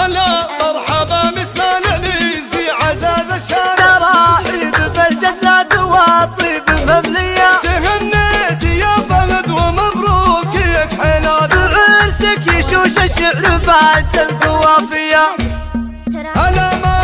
هلا مرحبا مثل العنيزي عزاز الشارع. تراحيب بالجزلات والطيب مملية تهنيت يا فهد ومبروك يك حلال يشوش الشعر بعد القوافية هلا مرحبا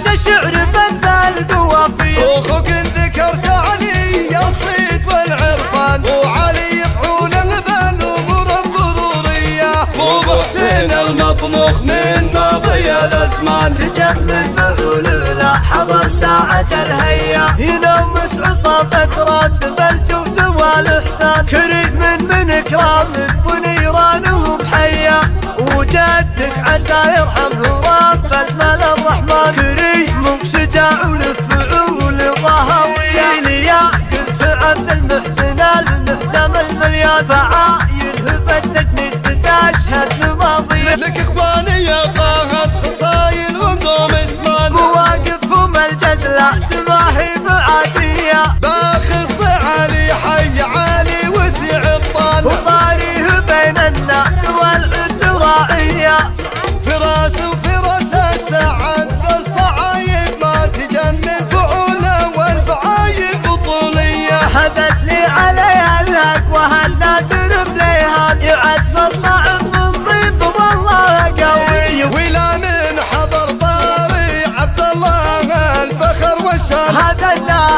يشوش الشعر القوافية أخوك ذكرت علي الصيت والعرفان. وعلي يفعول بالامور الضرورية. مو بحسين المطموخ من ماضي الأزمان. تجمل فعول لا حضر ساعة الهيا. ينومس عصافة راس بالجود والإحسان. كريم من من كرام ونيران وبحيا وجدك عسى يرحمه رب المال الرحمن. كريم شجاع ولفعول ضهوية ليا كنت عبد المحسن المحزم المليان. فعاير هبتتني ستشهد لماضي لك إخواني يا فهد خصايل وقوم اسمان مواقفهم الجزلة تباهي بعادية باخص علي حي علي وسع الطال. وطاريه بين الناس والعز راعية فراس وفراس السعد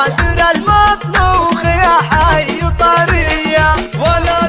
هذا النادر المطبوخ يا حي طرية ولا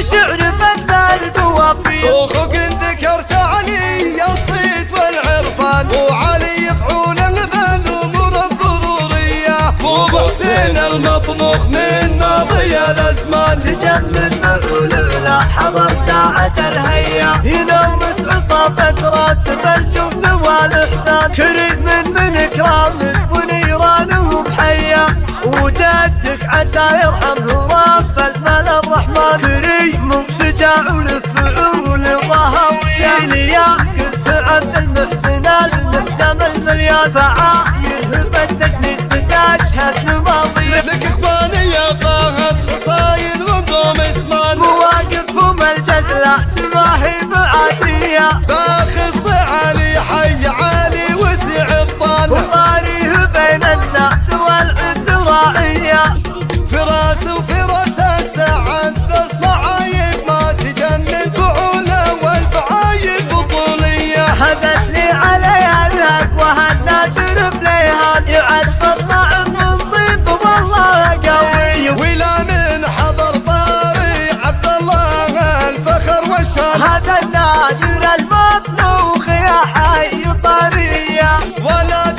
يشوش الشعر بنزل قوافية أخوك ذكرت علي الصيت والعرفان. وعلي يفعول بالامور الضرورية. مو بحسين المطموخ من ماضي الأزمان. تجمل فعول لا حضر ساعة الهيا. ينومس عصافة راس بالجود والإحسان. كريم من من كرام ونيران وبحيا وجدك عسى يرحمه رب ضهوية ليا كنت عبد المحسن المحزم المليان فعاير هبتك ستشهد لماضي لك إخواني يا فهد خصايل وقوم اسمان مواقفهم الجزلة تباهي بعادية وهالنادر بليهان يعزف الصعب من ضيب والله قوي ولا من حضر طاري عبد الله الفخر والشان هذا النادر المصروخ يا حي طرية ولا